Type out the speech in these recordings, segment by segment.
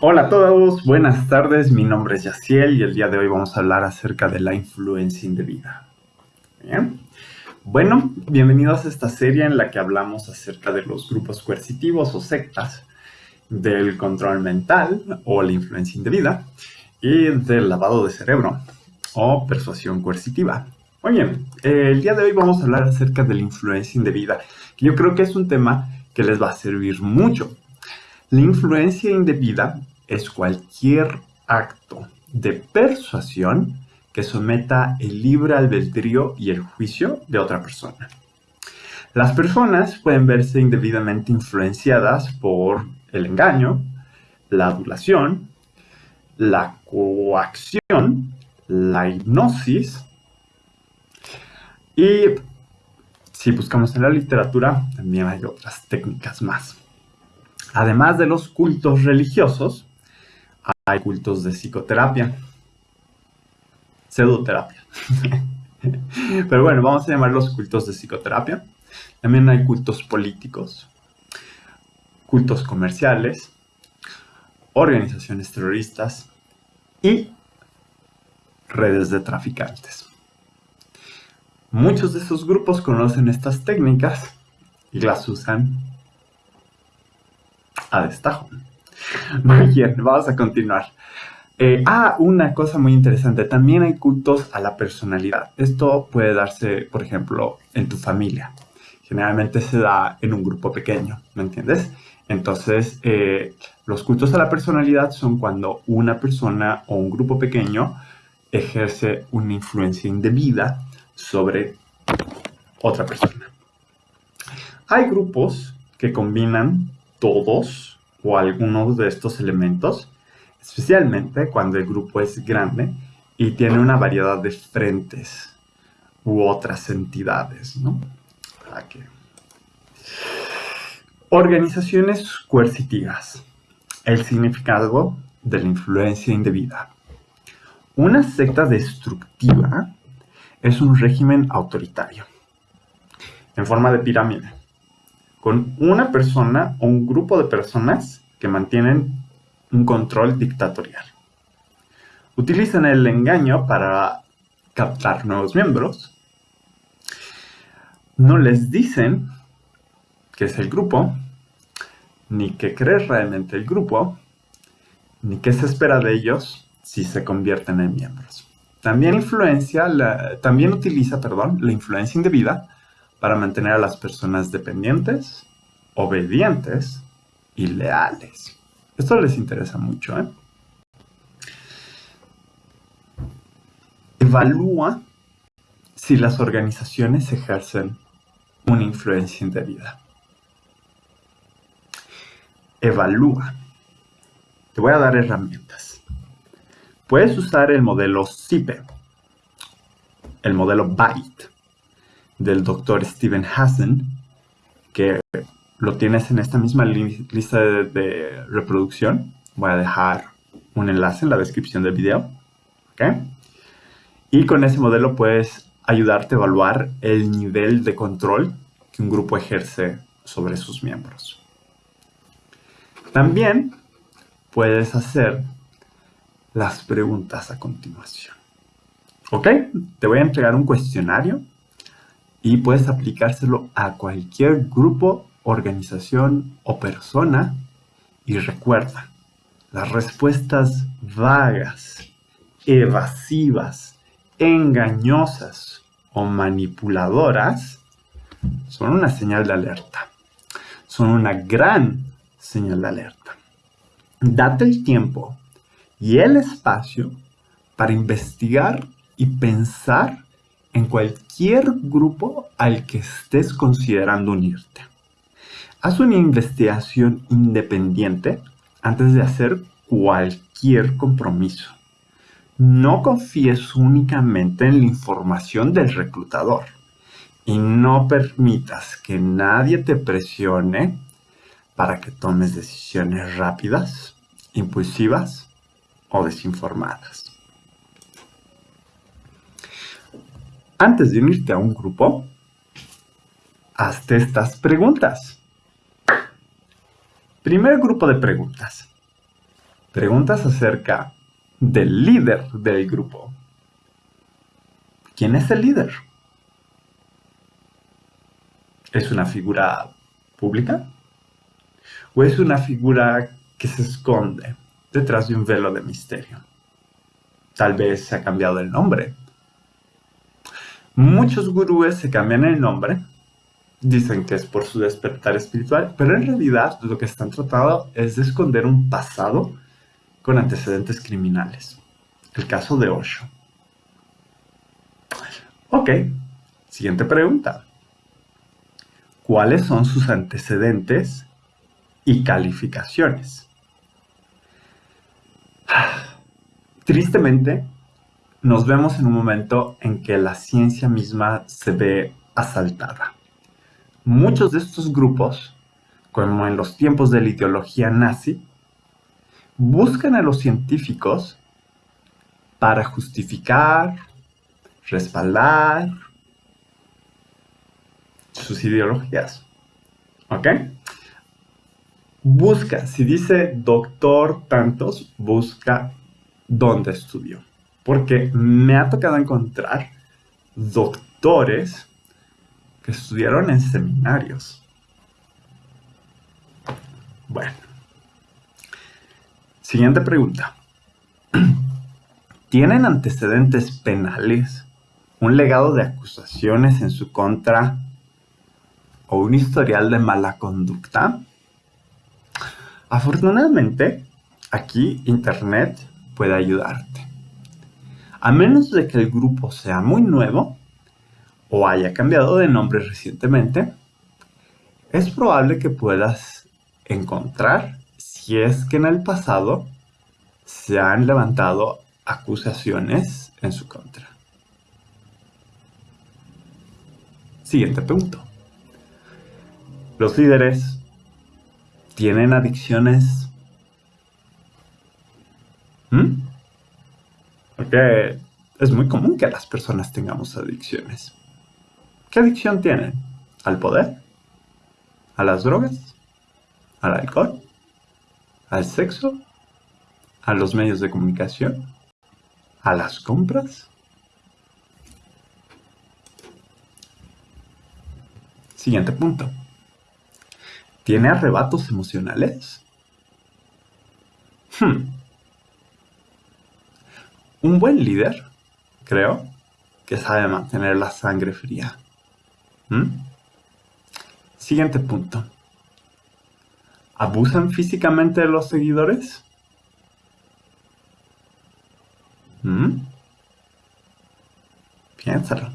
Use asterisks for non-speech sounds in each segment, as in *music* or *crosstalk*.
Hola a todos, buenas tardes, mi nombre es Yaciel y el día de hoy vamos a hablar acerca de la influencia indebida. Bueno, bienvenidos a esta serie en la que hablamos acerca de los grupos coercitivos o sectas, del control mental o la influencia indebida y del lavado de cerebro o persuasión coercitiva. Muy bien, el día de hoy vamos a hablar acerca de la influencia indebida, yo creo que es un tema que les va a servir mucho la influencia indebida es cualquier acto de persuasión que someta el libre albedrío y el juicio de otra persona. Las personas pueden verse indebidamente influenciadas por el engaño, la adulación, la coacción, la hipnosis y si buscamos en la literatura también hay otras técnicas más. Además de los cultos religiosos, hay cultos de psicoterapia, pseudoterapia. *laughs* Pero bueno, vamos a llamarlos cultos de psicoterapia. También hay cultos políticos, cultos comerciales, organizaciones terroristas y redes de traficantes. Muchos de esos grupos conocen estas técnicas y las usan a destajo. Muy bien, vamos a continuar. Eh, ah, una cosa muy interesante, también hay cultos a la personalidad. Esto puede darse, por ejemplo, en tu familia. Generalmente se da en un grupo pequeño, ¿me entiendes? Entonces, eh, los cultos a la personalidad son cuando una persona o un grupo pequeño ejerce una influencia indebida sobre otra persona. Hay grupos que combinan todos o algunos de estos elementos, especialmente cuando el grupo es grande y tiene una variedad de frentes u otras entidades, ¿no? Organizaciones coercitivas. El significado de la influencia indebida. Una secta destructiva es un régimen autoritario en forma de pirámide con una persona o un grupo de personas que mantienen un control dictatorial. Utilizan el engaño para captar nuevos miembros. No les dicen qué es el grupo, ni qué cree realmente el grupo, ni qué se espera de ellos si se convierten en miembros. También, influencia también utiliza perdón, la influencia indebida para mantener a las personas dependientes, obedientes y leales. Esto les interesa mucho. ¿eh? Evalúa si las organizaciones ejercen una influencia indebida. Evalúa. Te voy a dar herramientas. Puedes usar el modelo CIPE, el modelo BITE, del doctor Steven Hassan, que lo tienes en esta misma lista de, reproducción. Voy a dejar un enlace en la descripción del video. Y con ese modelo puedes ayudarte a evaluar el nivel de control que un grupo ejerce sobre sus miembros. También puedes hacer las preguntas a continuación. ¿Ok? Te voy a entregar un cuestionario y puedes aplicárselo a cualquier grupo, organización o persona. Y recuerda, las respuestas vagas, evasivas, engañosas o manipuladoras son una señal de alerta. Son una gran señal de alerta. Date el tiempo y el espacio para investigar y pensar en cualquier grupo al que estés considerando unirte. Haz una investigación independiente antes de hacer cualquier compromiso. No confíes únicamente en la información del reclutador y no permitas que nadie te presione para que tomes decisiones rápidas, impulsivas o desinformadas. Antes de unirte a un grupo, hazte estas preguntas. Primer grupo de preguntas. Preguntas acerca del líder del grupo. ¿Quién es el líder? ¿Es una figura pública? ¿O es una figura que se esconde detrás de un velo de misterio? Tal vez se ha cambiado el nombre. Muchos gurúes se cambian el nombre, dicen que es por su despertar espiritual, pero en realidad lo que están tratando es de esconder un pasado con antecedentes criminales. El caso de Osho. Ok, siguiente pregunta. ¿Cuáles son sus antecedentes y calificaciones? *sighs* Tristemente, nos vemos en un momento en que la ciencia misma se ve asaltada. Muchos de estos grupos, como en los tiempos de la ideología nazi, buscan a los científicos para justificar, respaldar sus ideologías. ¿Ok? Busca, si dice doctor tantos, busca dónde estudió. Porque me ha tocado encontrar doctores que estudiaron en seminarios. Bueno. Siguiente pregunta. *clears throat* ¿Tienen antecedentes penales, un legado de acusaciones en su contra o un historial de mala conducta? Afortunadamente, aquí Internet puede ayudarte. A menos de que el grupo sea muy nuevo o haya cambiado de nombre recientemente, es probable que puedas encontrar si es que en el pasado se han levantado acusaciones en su contra. Siguiente punto. Los líderes tienen adicciones. ¿Mm? Porque es muy común que las personas tengamos adicciones. ¿Qué adicción tienen? ¿Al poder? ¿A las drogas? ¿Al alcohol? ¿Al sexo? ¿A los medios de comunicación? ¿A las compras? Siguiente punto. ¿Tiene arrebatos emocionales? Hmm. Un buen líder, creo, que sabe mantener la sangre fría. ¿Mm? Siguiente punto. ¿Abusan físicamente de los seguidores? ¿Mm? Piénsalo.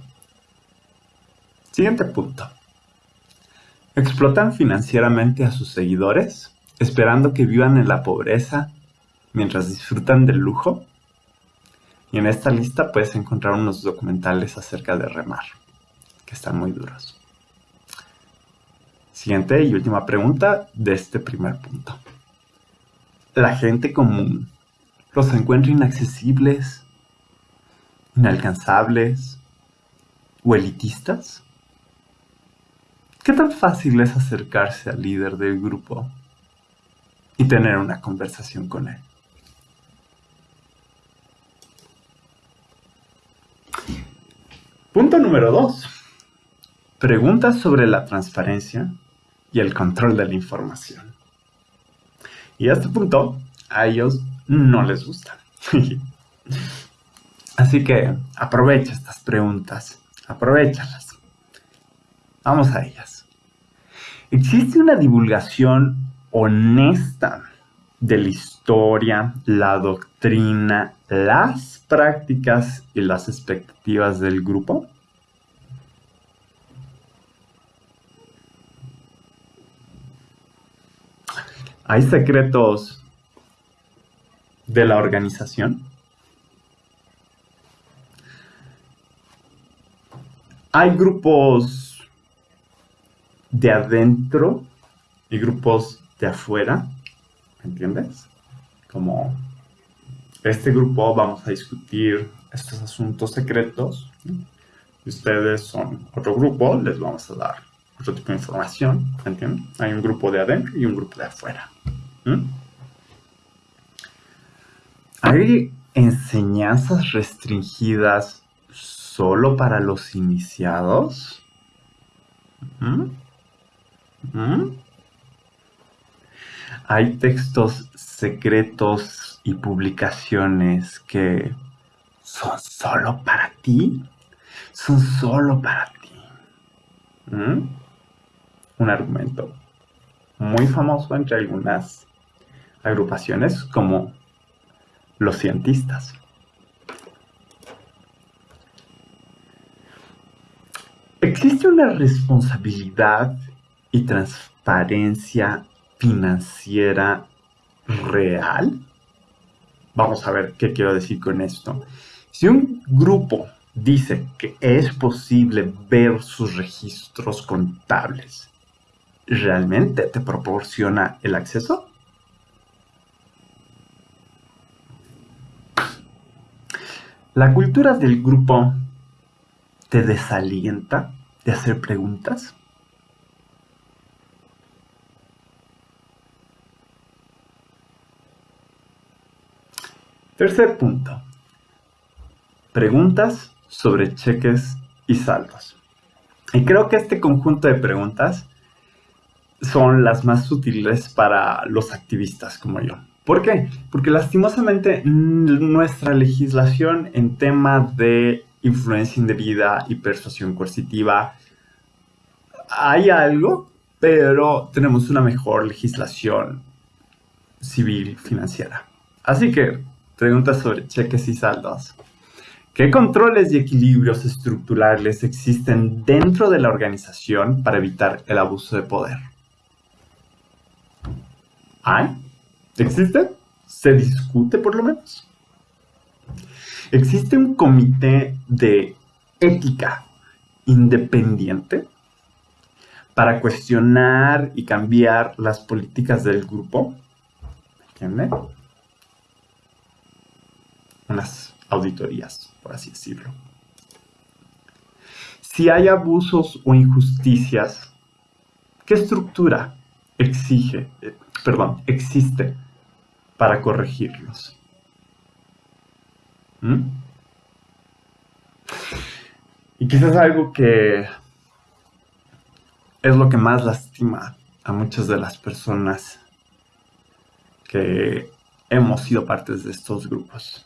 Siguiente punto. ¿Explotan financieramente a sus seguidores, esperando que vivan en la pobreza mientras disfrutan del lujo? Y en esta lista puedes encontrar unos documentales acerca de remar, que están muy duros. Siguiente y última pregunta de este primer punto. ¿La gente común los encuentra inaccesibles, inalcanzables o elitistas? ¿Qué tan fácil es acercarse al líder del grupo y tener una conversación con él? Punto número dos. Preguntas sobre la transparencia y el control de la información. Y a este punto, a ellos no les gusta. *laughs* Así que aprovecha estas preguntas, aprovechalas. Vamos a ellas. ¿Existe una divulgación honesta de la historia, la doctrina, las prácticas y las expectativas del grupo? ¿Hay secretos de la organización? Hay grupos de adentro y grupos de afuera, ¿entiendes? Como este grupo vamos a discutir estos asuntos secretos. Y ustedes son otro grupo, les vamos a dar otro tipo de información, ¿entienden? Hay un grupo de adentro y un grupo de afuera. ¿Hay enseñanzas restringidas solo para los iniciados? ¿Mm? ¿Mm? Hay textos secretos y publicaciones que son solo para ti. Son solo para ti. ¿Mm? Un argumento muy famoso entre algunas agrupaciones como los cientistas. ¿Existe una responsabilidad y transparencia financiera real? Vamos a ver qué quiero decir con esto. Si un grupo dice que es posible ver sus registros contables, ¿realmente te proporciona el acceso? La cultura del grupo te desalienta de hacer preguntas. Tercer punto. Preguntas sobre cheques y saldos. Y creo que este conjunto de preguntas son las más útiles para los activistas como yo. ¿Por qué? Porque lastimosamente nuestra legislación en tema de influencia indebida y persuasión coercitiva hay algo, pero tenemos una mejor legislación civil financiera. Así que Preguntas sobre cheques y saldos. ¿Qué controles y equilibrios estructurales existen dentro de la organización para evitar el abuso de poder? ¿Hay? ¿Existe? ¿Se discute por lo menos? ¿Existe un comité de ética independiente para cuestionar y cambiar las políticas del grupo? ¿Entiende? Unas auditorías, por así decirlo. Si hay abusos o injusticias, ¿qué estructura exige, eh, perdón, existe para corregirlos? ¿Mm? Y quizás algo que es lo que más lastima a muchas de las personas que hemos sido partes de estos grupos.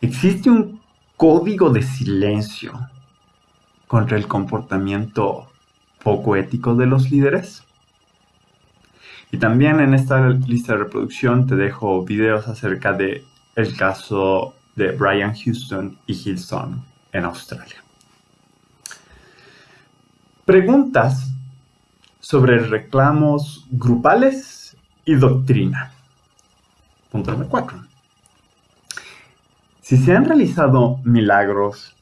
Existe un código de silencio contra el comportamiento poco ético de los líderes. Y también en esta lista de reproducción te dejo videos acerca de el caso de Brian Houston y Hillsong en Australia. Preguntas sobre reclamos grupales y doctrina. Punto número 4. Si se han realizado milagros,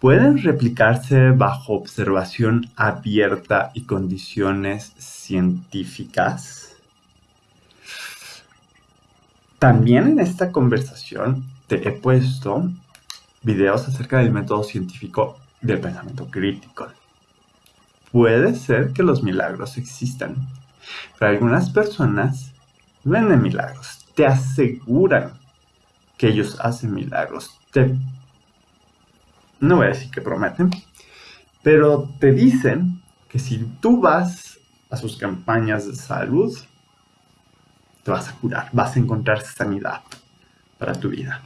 ¿pueden replicarse bajo observación abierta y condiciones científicas? También en esta conversación te he puesto videos acerca del método científico del pensamiento crítico. Puede ser que los milagros existan, pero algunas personas venden milagros, te aseguran que ellos hacen milagros. Te, no voy a decir que prometen, pero te dicen que si tú vas a sus campañas de salud, te vas a curar, vas a encontrar sanidad para tu vida.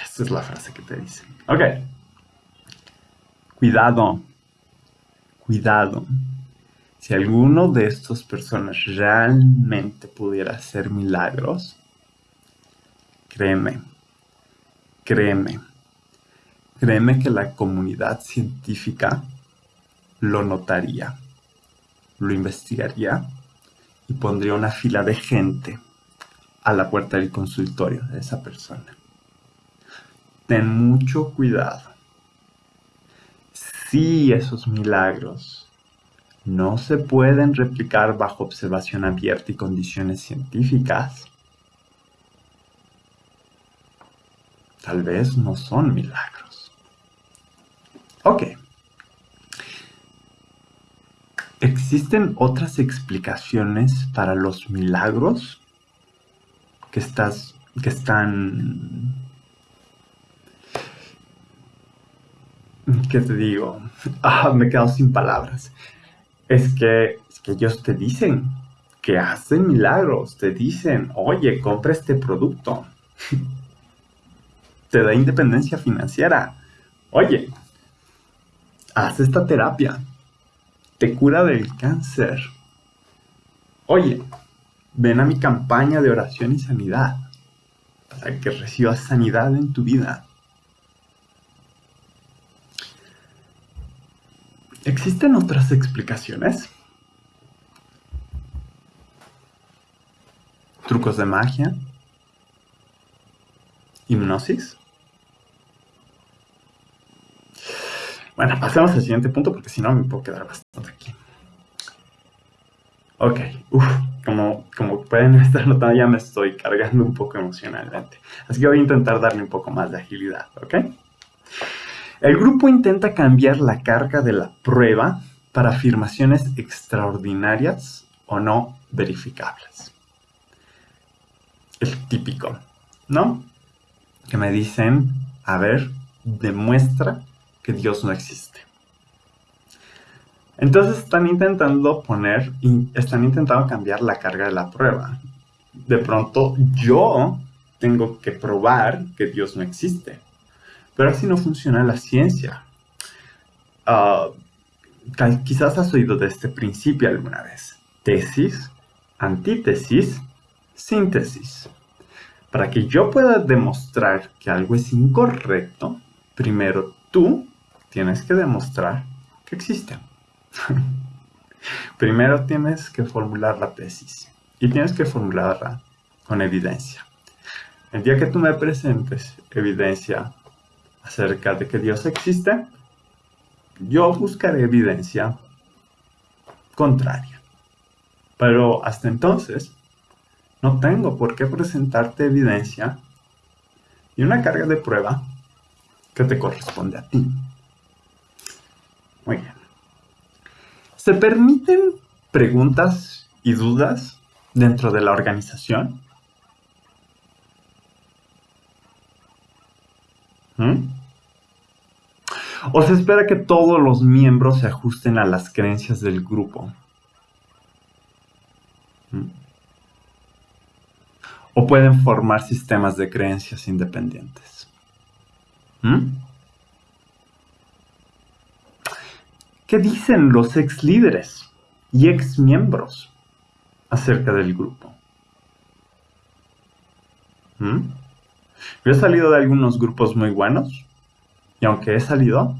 Esta es la frase que te dicen. Ok. Cuidado. Cuidado. Si alguno de estas personas realmente pudiera hacer milagros, Créeme, créeme, créeme que la comunidad científica lo notaría, lo investigaría y pondría una fila de gente a la puerta del consultorio de esa persona. Ten mucho cuidado. Si esos milagros no se pueden replicar bajo observación abierta y condiciones científicas, tal vez no son milagros. Ok. ¿Existen otras explicaciones para los milagros? que estás, que están, ¿qué te digo? *laughs* Ah, me quedo sin palabras. Es que, es que ellos te dicen que hacen milagros, te dicen, oye, compra este producto. *laughs* te da independencia financiera. Oye, haz esta terapia. Te cura del cáncer. Oye, ven a mi campaña de oración y sanidad para que recibas sanidad en tu vida. ¿Existen otras explicaciones? ¿Trucos de magia? ¿Hipnosis? Bueno, pasemos al siguiente punto porque si no me puedo quedar bastante aquí. Ok, uff, como, como pueden *laughs* estar notando ya me estoy cargando un poco emocionalmente. Así que voy a intentar darle un poco más de agilidad, ¿ok? El grupo intenta cambiar la carga de la prueba para afirmaciones extraordinarias o no verificables. El típico, ¿no? Que me dicen, a ver, demuestra que Dios no existe. Entonces están intentando poner, están intentando cambiar la carga de la prueba. De pronto yo tengo que probar que Dios no existe. Pero así no funciona la ciencia. Ah, quizás has oído de este principio alguna vez. Tesis, antítesis, síntesis. Para que yo pueda demostrar que algo es incorrecto, primero tú tienes que demostrar que existe. *laughs* Primero tienes que formular la tesis y tienes que formularla con evidencia. El día que tú me presentes evidencia acerca de que Dios existe, yo buscaré evidencia contraria. Pero hasta entonces, no tengo por qué presentarte evidencia y una carga de prueba que te corresponde a ti. Muy bien. ¿Se permiten preguntas y dudas dentro de la organización? ¿Mm? ¿O se espera que todos los miembros se ajusten a las creencias del grupo? ¿Mm? ¿O pueden formar sistemas de creencias independientes? ¿Mm? ¿Qué dicen los ex líderes y ex miembros acerca del grupo? ¿Mm? Yo he salido de algunos grupos muy buenos y aunque he salido,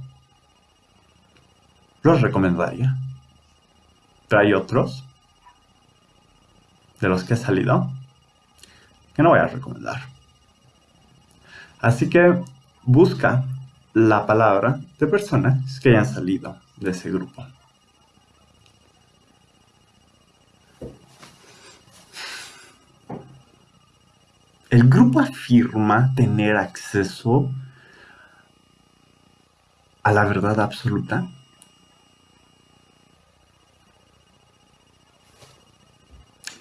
los recomendaría. Pero hay otros de los que he salido que no voy a recomendar. Así que busca la palabra de personas que hayan salido de ese grupo. El grupo afirma tener acceso a la verdad absoluta.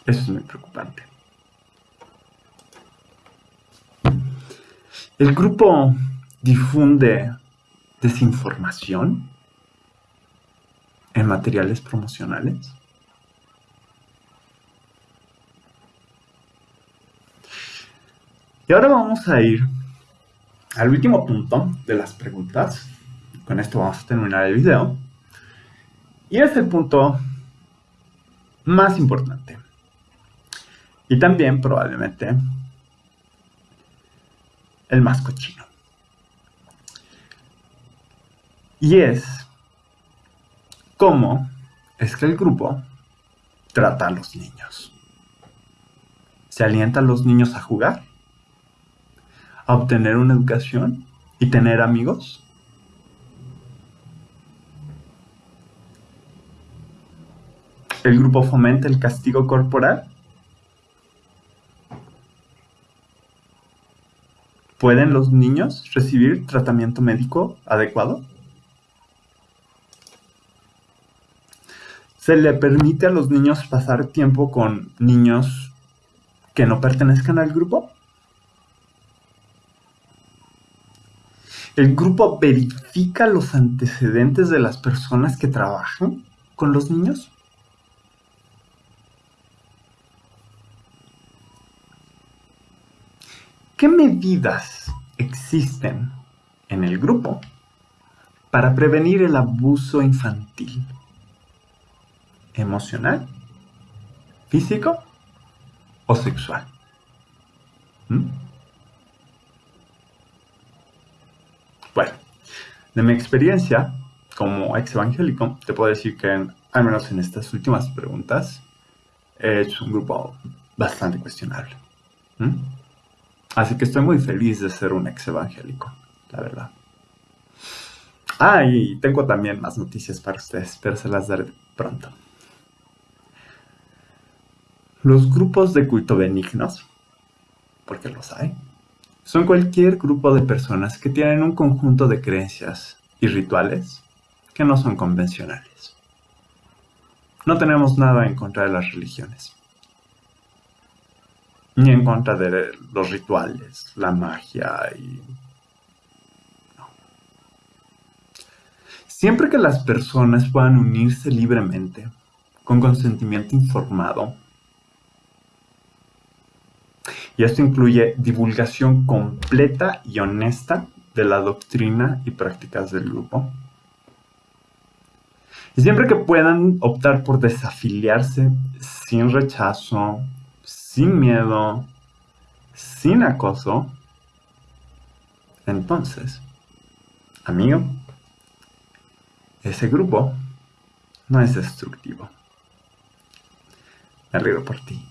Eso es muy preocupante. El grupo difunde desinformación en materiales promocionales? Y ahora vamos a ir al último punto de las preguntas. Con esto vamos a terminar el video. Y es el punto más importante. Y también probablemente el más cochino. Y es cómo es que el grupo trata a los niños. Se alienta a los niños a jugar, a obtener una educación y tener amigos. El grupo fomenta el castigo corporal. ¿Pueden los niños recibir tratamiento médico adecuado? Se le permite a los niños pasar tiempo con niños que no pertenezcan al grupo? El grupo verifica los antecedentes de las personas que trabajan con los niños. ¿Qué medidas existen en el grupo para prevenir el abuso infantil? ¿Emocional? ¿Físico? ¿O sexual? ¿Mm? Bueno, de mi experiencia como ex evangélico, te puedo decir que, al menos en estas últimas preguntas, es un grupo bastante cuestionable. ¿Mm? Así que estoy muy feliz de ser un ex evangélico, la verdad. Ah, y tengo también más noticias para ustedes, pero se las daré pronto. Los grupos de culto benignos, porque los hay, son cualquier grupo de personas que tienen un conjunto de creencias y rituales que no son convencionales. No tenemos nada en contra de las religiones ni en contra de los rituales, la magia y... Siempre que las personas puedan unirse libremente, con consentimiento informado, y esto incluye divulgación completa y honesta de la doctrina y prácticas del grupo. Y siempre que puedan optar por desafiliarse sin rechazo, sin miedo, sin acoso, entonces, amigo, ese grupo no es destructivo. Me río por ti.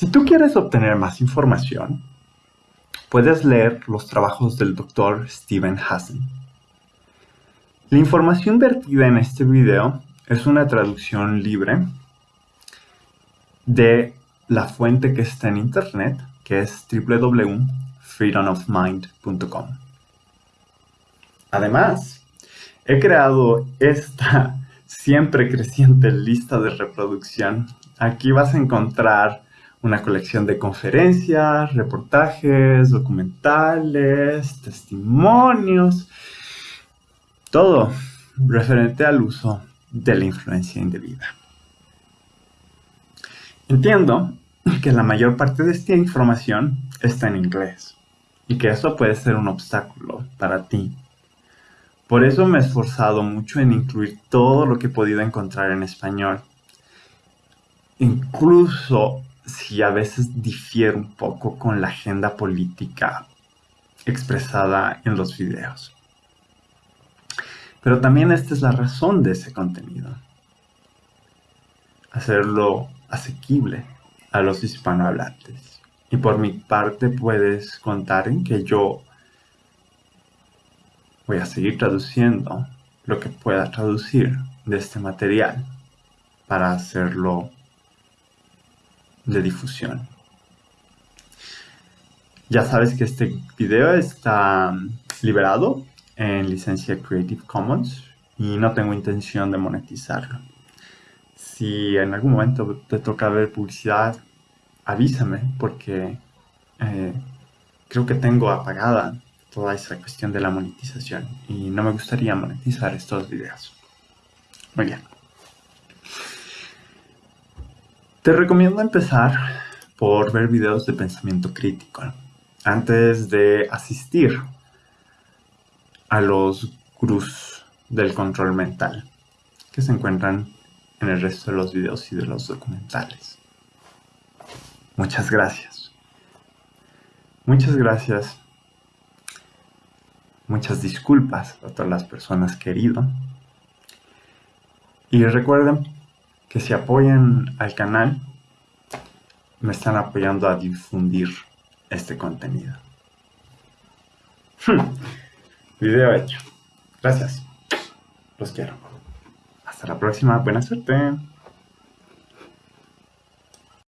Si tú quieres obtener más información, puedes leer los trabajos del Dr. Steven Hassan. La información vertida en este video es una traducción libre de la fuente que está en internet, que es www.freedomofmind.com. Además, he creado esta siempre creciente lista de reproducción. Aquí vas a encontrar una colección de conferencias, reportajes, documentales, testimonios, todo referente al uso de la influencia indebida. Entiendo que la mayor parte de esta información está en inglés y que eso puede ser un obstáculo para ti. Por eso me he esforzado mucho en incluir todo lo que he podido encontrar en español. Incluso si a veces difiere un poco con la agenda política expresada en los videos. Pero también esta es la razón de ese contenido. Hacerlo asequible a los hispanohablantes. Y por mi parte puedes contar en que yo voy a seguir traduciendo lo que pueda traducir de este material para hacerlo de difusión. Ya sabes que este video está liberado en licencia Creative Commons y no tengo intención de monetizarlo si en algún momento te toca ver publicidad, avísame porque eh, creo que tengo apagada toda esa cuestión de la monetización y no me gustaría monetizar estos videos. Muy bien. Te recomiendo empezar por ver videos de pensamiento crítico antes de asistir a los gurús del control mental que se encuentran en el resto de los videos y de los documentales. Muchas gracias. Muchas gracias. Muchas disculpas a todas las personas queridas. Y recuerden que si apoyan al canal, me están apoyando a difundir este contenido. Video hecho. Gracias. Los quiero. Hasta la próxima, buena suerte.